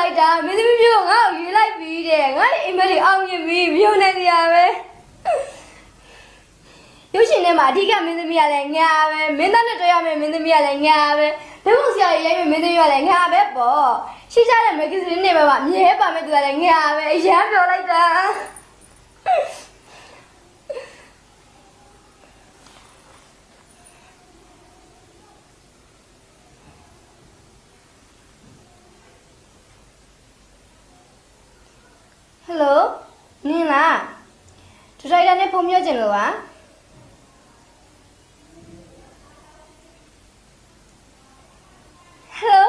လိုက်တာမင်းသမီးမျိုးကငါ့ကိုရွေးလိုက်ပြီးတဲ့ငါ့အိမ်မက်တွေအောင်မြင်ပြီးမြုံနေကြရပဲရုပ်ရှင်ထဲမှာအဓိကမင်းသမီးကလည်းငါပဲမင်းသားနဲ့တွေ့ရမယ့်မင်းသမီးကလည်းငါပဲဘယ်ပုံစရာရိုက်မယ့်မင်းသမီးကလည်းငါပဲပေါ့ရှိကြတဲ့မဂ္ဂဇင်းတွေမှာမြဲပါမယ့်သူကလည်းငါပဲအရန်ပြောလိုက်တာ ဟယ်လိုနင်းလားဒရိုက်တာနဲ့ဖုန်းပြောချင်လို့ပါဟယ်လို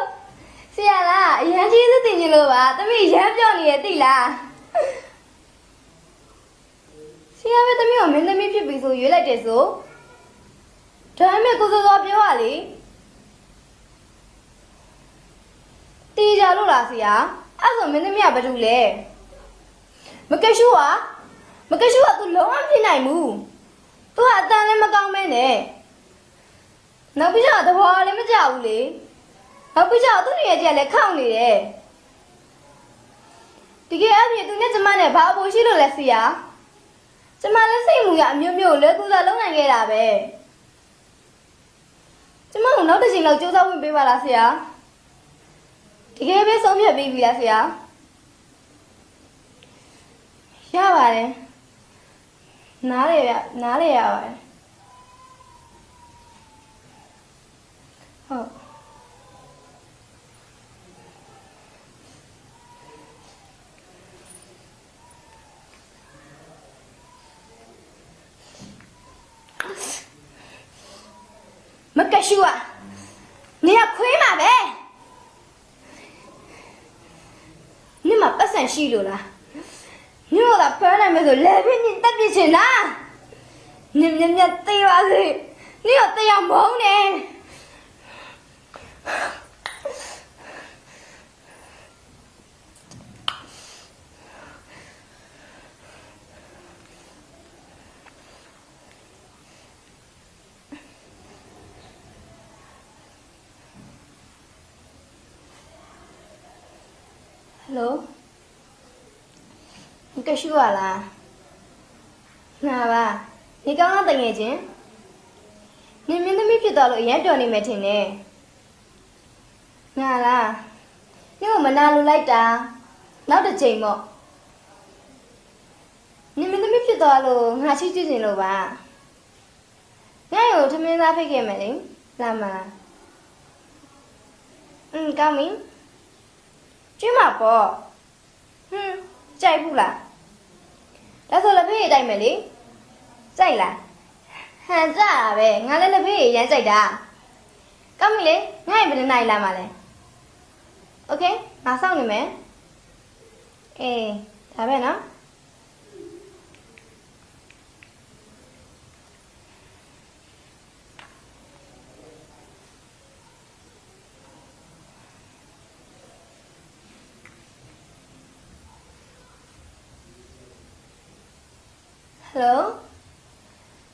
ဆရာလားအရန်ကြီးစုတင်ချင်လို့ပါတမီးရမ်းပြောနေရသိလားဆရာပဲတမီးကိုမင်းသမီးဖြစ်ပြီဆိုရွေးလိုက်တယ်ဆိုဒါပေမဲ့ကိုစောစောပြောရလေတီးကြလို့လားဆရာအဲ့ဆိုမင်းသမီးကဘာလုပ်လဲ မကရှူကမကရှူကသူလုံးဝဖြစ်နိုင်ဘူးသူကအတန်လည်းမကောင်းမဲနဲ့နောက်ပြီးတော့သဘောလည်းမကျဘူးလေနောက်ပြီးတော့သူ့ရဲ့ကြက်လည်းခောက်နေတယ်တကယ်အပြင်သူနဲ့ကျမနဲ့ဘာအဖို့ရှိလို့လဲဆရာကျမလည်းစိတ်မူရအမျိုးမျိုးလွယ်ကူစွာလုပ်နိုင်ခဲ့တာပဲကျမကိုနောက်တစ်ချိန်လောက်စူးစမ်းဝင်ပေးပါလားဆရာတကယ်ပဲဆုံးဖြတ်ပေးပြီလားဆရာ ရပါတယ်နားလေရနားလေရပါတယ်ဟုတ်မကရှူอ่ะနေရခွေးမှာပဲနေမှာပတ်စံရှိလို့လား ညို့ကဖမ်းနိုင်မယ်ဆိုလဲပြင်းတက်ပြစ်ချင်လားညင်ညင်ညင် တေးပါစေညို့တရားမုန်းနေဟယ်လိုကရှူရလားနာပါဒီကောင်းတော့တငယ်ချင်းနင်မင်းသမီးဖြစ်သွားလို့အရင်တော်နေမယ်ထင်တယ်နာလားညို့မနာလိုလိုက်တာနောက်တစ်ချိန်ပေါ့နင်မင်းသမီးဖြစ်သွားလို့ငါချစ်ကြည့်နေလို့ပါငါ့ကိုထမင်းသားဖိတ်ခဲ့မယ်လေလာမလားอืมကောင်းပြီကျွေးမှာပေါ့ဟွန်းကြိုက်ဘူးလား ဒါဆိုလက်ဖေးရတိုက်မယ်လေကြိုက်လားဟန်ကြတာပဲငါလည်းလက်ဖေးရရမ်းကြိုက်တာကောင်းပြီလေငါ့ရဲ့ဘယ်နှစ်နိုင်လာမှာလဲโอเคငါစောင့်နေမယ်အေးဒါပဲနော် ဟယ်လို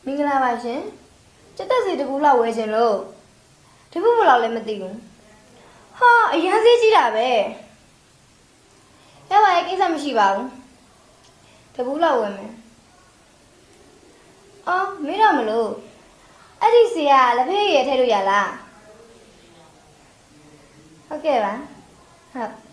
မင်္ဂလာပါရှင်စက်သက်စီတစ်ခုလောက်ဝယ်ခြင်းလို့ဒီခုဘယ်လောက်လဲမသိဘူးဟာအရန်စေးကြီးတာပဲရပါရဲ့ကိစ္စမရှိပါဘူးတကူလောက်ဝယ်မယ်အော်မေးတော့မလို့အဲ့ဒီစီကလက်ဖေးရထည့်လို့ရလားဟုတ်ကဲ့ပါဟုတ်